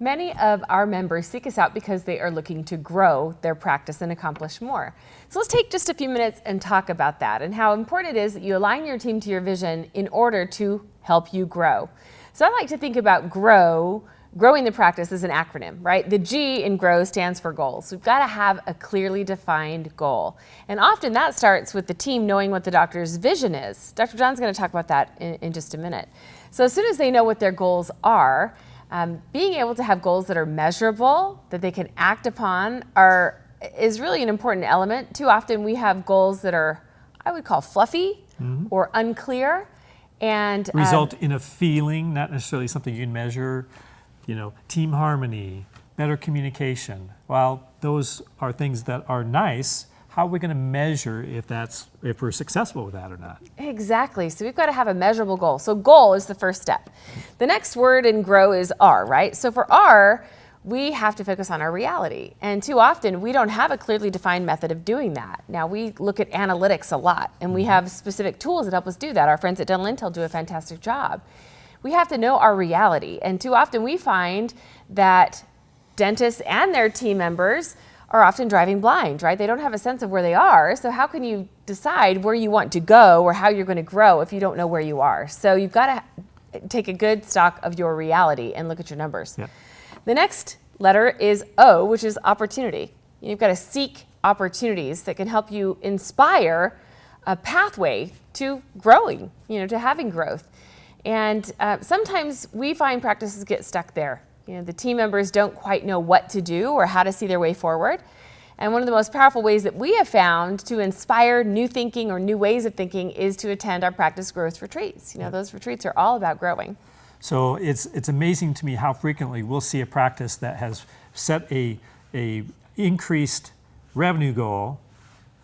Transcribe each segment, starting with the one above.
Many of our members seek us out because they are looking to grow their practice and accomplish more. So let's take just a few minutes and talk about that and how important it is that you align your team to your vision in order to help you grow. So I like to think about grow, growing the practice as an acronym, right? The G in grow stands for goals. We've got to have a clearly defined goal. And often that starts with the team knowing what the doctor's vision is. Dr. John's going to talk about that in, in just a minute. So as soon as they know what their goals are, um, being able to have goals that are measurable, that they can act upon, are is really an important element. Too often we have goals that are, I would call fluffy mm -hmm. or unclear, and um, result um, in a feeling, not necessarily something you can measure. You know, team harmony, better communication. While those are things that are nice, how are we going to measure if that's if we're successful with that or not? Exactly. So we've got to have a measurable goal. So goal is the first step. The next word in grow is R, right? So for R, we have to focus on our reality. And too often we don't have a clearly defined method of doing that. Now we look at analytics a lot and we mm-hmm. have specific tools that help us do that. Our friends at Dental Intel do a fantastic job. We have to know our reality. And too often we find that dentists and their team members are often driving blind, right? They don't have a sense of where they are. So how can you decide where you want to go or how you're going to grow if you don't know where you are? So you've got to take a good stock of your reality and look at your numbers. Yeah. The next letter is O, which is opportunity. You've got to seek opportunities that can help you inspire a pathway to growing, you know, to having growth. And uh, sometimes we find practices get stuck there. You know, the team members don't quite know what to do or how to see their way forward. And one of the most powerful ways that we have found to inspire new thinking or new ways of thinking is to attend our practice growth retreats. You know, those retreats are all about growing. So it's, it's amazing to me how frequently we'll see a practice that has set a, a increased revenue goal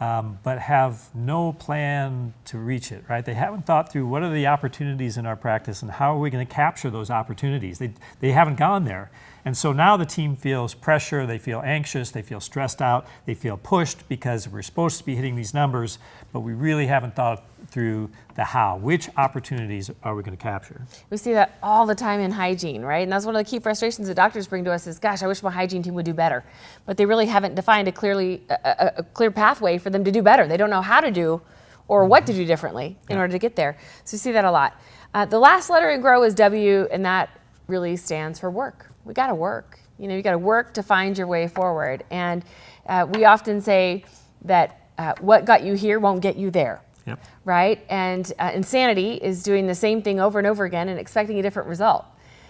um, but have no plan to reach it, right? They haven't thought through what are the opportunities in our practice and how are we going to capture those opportunities. They, they haven't gone there. And so now the team feels pressure, they feel anxious, they feel stressed out, they feel pushed because we're supposed to be hitting these numbers, but we really haven't thought through the how. Which opportunities are we going to capture? We see that all the time in hygiene, right? And that's one of the key frustrations that doctors bring to us is, gosh, I wish my hygiene team would do better. But they really haven't defined a clearly a, a clear pathway for them to do better. They don't know how to do or what to do differently in yeah. order to get there. So you see that a lot. Uh, the last letter in GROW is W, and that really stands for work we got to work. You know, you got to work to find your way forward. And uh, we often say that uh, what got you here won't get you there. Yep. Right? And uh, insanity is doing the same thing over and over again and expecting a different result.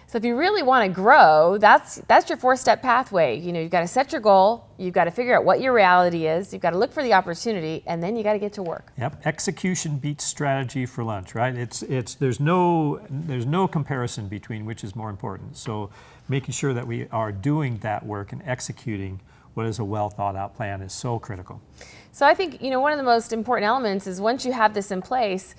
So if you really want to grow, that's that's your four-step pathway. You know, you've got to set your goal, you've got to figure out what your reality is, you've got to look for the opportunity, and then you got to get to work. Yep. Execution beats strategy for lunch, right? It's it's there's no there's no comparison between which is more important. So making sure that we are doing that work and executing what is a well thought out plan is so critical. So I think, you know, one of the most important elements is once you have this in place,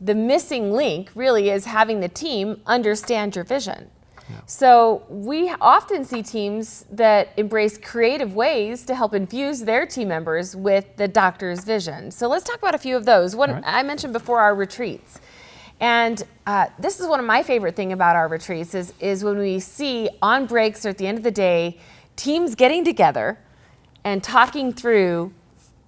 the missing link really is having the team understand your vision. Yeah. So we often see teams that embrace creative ways to help infuse their team members with the doctor's vision. So let's talk about a few of those. One right. I mentioned before our retreats. And uh, this is one of my favorite thing about our retreats is, is when we see on breaks or at the end of the day, teams getting together and talking through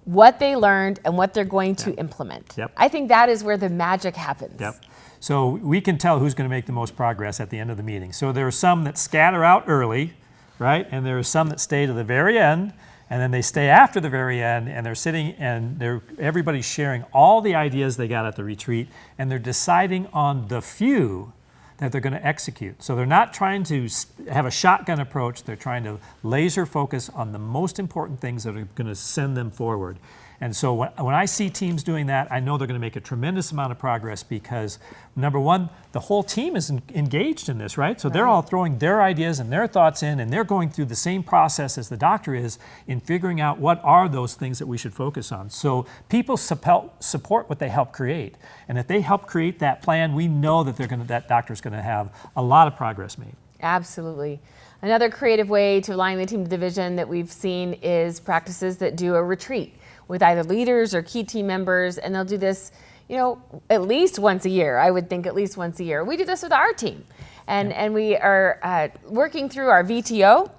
what they learned and what they're going to yep. implement. Yep. I think that is where the magic happens. Yep. So we can tell who's going to make the most progress at the end of the meeting. So there are some that scatter out early, right? And there are some that stay to the very end and then they stay after the very end and they're sitting and they're everybody's sharing all the ideas they got at the retreat and they're deciding on the few that they're going to execute. So they're not trying to have a shotgun approach, they're trying to laser focus on the most important things that are going to send them forward. And so when, when I see teams doing that, I know they're going to make a tremendous amount of progress because number one, the whole team is engaged in this, right? So right. they're all throwing their ideas and their thoughts in and they're going through the same process as the doctor is in figuring out what are those things that we should focus on. So people support what they help create. And if they help create that plan, we know that they're going to, that doctor's going to have a lot of progress made. Absolutely. Another creative way to align the team to the vision that we've seen is practices that do a retreat with either leaders or key team members, and they'll do this you know, at least once a year. I would think at least once a year. We do this with our team, and and we are uh, working through our VTO,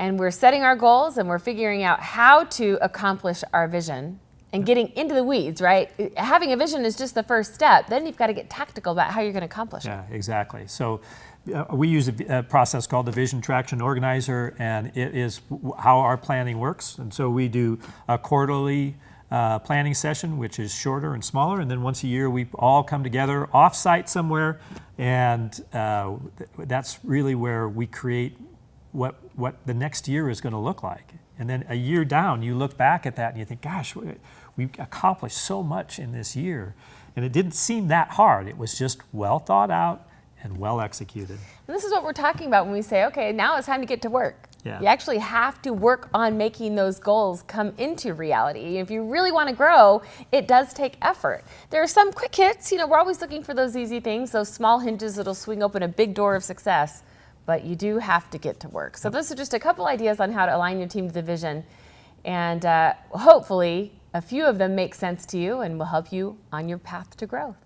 and we're setting our goals, and we're figuring out how to accomplish our vision. And getting into the weeds, right? Having a vision is just the first step. Then you've got to get tactical about how you're going to accomplish it. Yeah, exactly. So uh, we use a process called the Vision Traction Organizer, and it is how our planning works. And so we do a quarterly uh, planning session, which is shorter and smaller, and then once a year we all come together off-site somewhere, and uh, th- that's really where we create what what the next year is going to look like. And then a year down, you look back at that and you think, gosh, we- we've accomplished so much in this year. And it didn't seem that hard. It was just well thought out and well executed. And this is what we're talking about when we say, okay, now it's time to get to work. Yeah. You actually have to work on making those goals come into reality. If you really want to grow, it does take effort. There are some quick hits. You know, we're always looking for those easy things, those small hinges that'll swing open a big door of success. But you do have to get to work. So, those are just a couple ideas on how to align your team to the vision. And uh, hopefully, a few of them make sense to you and will help you on your path to growth.